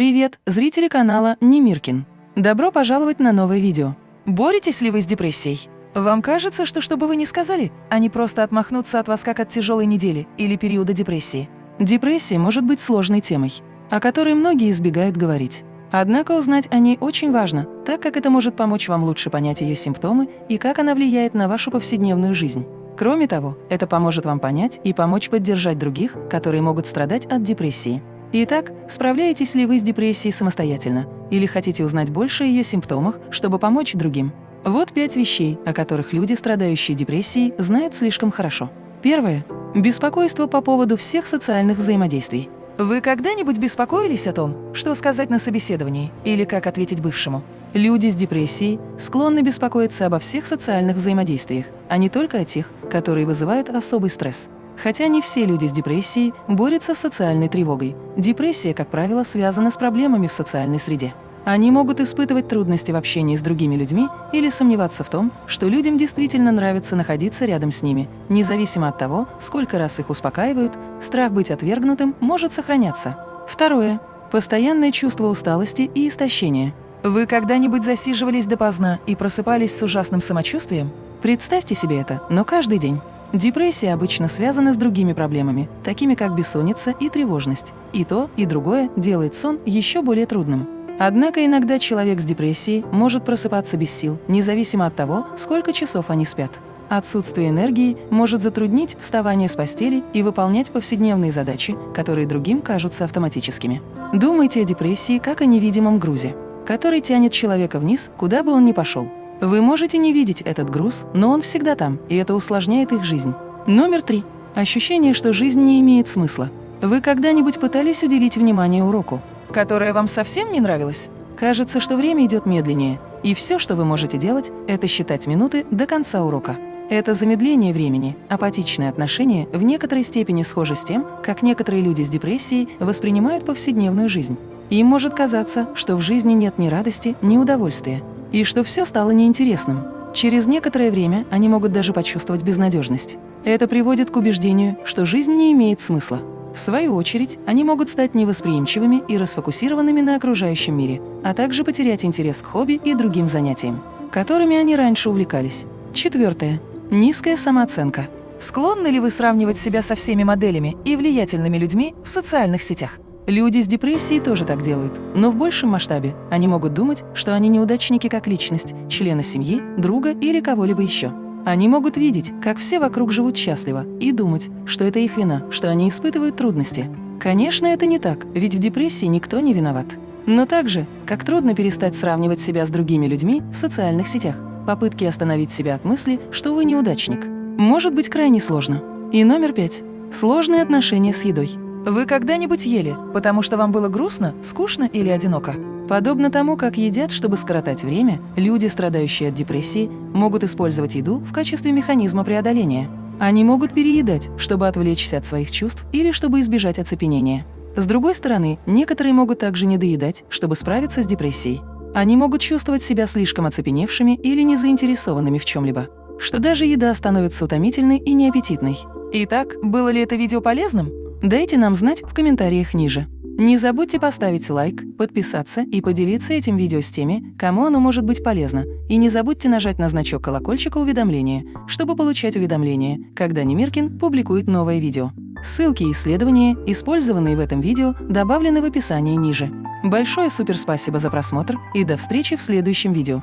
Привет, зрители канала Немиркин. Добро пожаловать на новое видео. Боретесь ли вы с депрессией? Вам кажется, что что бы вы ни сказали, они просто отмахнутся от вас как от тяжелой недели или периода депрессии. Депрессия может быть сложной темой, о которой многие избегают говорить. Однако узнать о ней очень важно, так как это может помочь вам лучше понять ее симптомы и как она влияет на вашу повседневную жизнь. Кроме того, это поможет вам понять и помочь поддержать других, которые могут страдать от депрессии. Итак, справляетесь ли вы с депрессией самостоятельно или хотите узнать больше о ее симптомах, чтобы помочь другим? Вот пять вещей, о которых люди, страдающие депрессией, знают слишком хорошо. Первое. Беспокойство по поводу всех социальных взаимодействий. Вы когда-нибудь беспокоились о том, что сказать на собеседовании или как ответить бывшему? Люди с депрессией склонны беспокоиться обо всех социальных взаимодействиях, а не только о тех, которые вызывают особый стресс. Хотя не все люди с депрессией борются с социальной тревогой. Депрессия, как правило, связана с проблемами в социальной среде. Они могут испытывать трудности в общении с другими людьми или сомневаться в том, что людям действительно нравится находиться рядом с ними. Независимо от того, сколько раз их успокаивают, страх быть отвергнутым может сохраняться. Второе. Постоянное чувство усталости и истощения. Вы когда-нибудь засиживались допоздна и просыпались с ужасным самочувствием? Представьте себе это, но каждый день. Депрессия обычно связана с другими проблемами, такими как бессонница и тревожность. И то, и другое делает сон еще более трудным. Однако иногда человек с депрессией может просыпаться без сил, независимо от того, сколько часов они спят. Отсутствие энергии может затруднить вставание с постели и выполнять повседневные задачи, которые другим кажутся автоматическими. Думайте о депрессии как о невидимом грузе, который тянет человека вниз, куда бы он ни пошел. Вы можете не видеть этот груз, но он всегда там, и это усложняет их жизнь. Номер три. Ощущение, что жизнь не имеет смысла. Вы когда-нибудь пытались уделить внимание уроку, которое вам совсем не нравилось? Кажется, что время идет медленнее, и все, что вы можете делать, это считать минуты до конца урока. Это замедление времени, апатичное отношение в некоторой степени схоже с тем, как некоторые люди с депрессией воспринимают повседневную жизнь. Им может казаться, что в жизни нет ни радости, ни удовольствия, и что все стало неинтересным. Через некоторое время они могут даже почувствовать безнадежность. Это приводит к убеждению, что жизнь не имеет смысла. В свою очередь, они могут стать невосприимчивыми и расфокусированными на окружающем мире, а также потерять интерес к хобби и другим занятиям, которыми они раньше увлекались. Четвертое. Низкая самооценка. Склонны ли вы сравнивать себя со всеми моделями и влиятельными людьми в социальных сетях? Люди с депрессией тоже так делают, но в большем масштабе они могут думать, что они неудачники как личность, члена семьи, друга или кого-либо еще. Они могут видеть, как все вокруг живут счастливо, и думать, что это их вина, что они испытывают трудности. Конечно, это не так, ведь в депрессии никто не виноват. Но также, как трудно перестать сравнивать себя с другими людьми в социальных сетях, попытки остановить себя от мысли, что вы неудачник, может быть крайне сложно. И номер пять. Сложные отношения с едой. Вы когда-нибудь ели, потому что вам было грустно, скучно или одиноко? Подобно тому, как едят, чтобы скоротать время, люди, страдающие от депрессии, могут использовать еду в качестве механизма преодоления. Они могут переедать, чтобы отвлечься от своих чувств или чтобы избежать оцепенения. С другой стороны, некоторые могут также недоедать, чтобы справиться с депрессией. Они могут чувствовать себя слишком оцепеневшими или незаинтересованными в чем-либо, что даже еда становится утомительной и неаппетитной. Итак, было ли это видео полезным? Дайте нам знать в комментариях ниже. Не забудьте поставить лайк, подписаться и поделиться этим видео с теми, кому оно может быть полезно. И не забудьте нажать на значок колокольчика уведомления, чтобы получать уведомления, когда Немиркин публикует новое видео. Ссылки и исследования, использованные в этом видео, добавлены в описании ниже. Большое суперспасибо за просмотр и до встречи в следующем видео.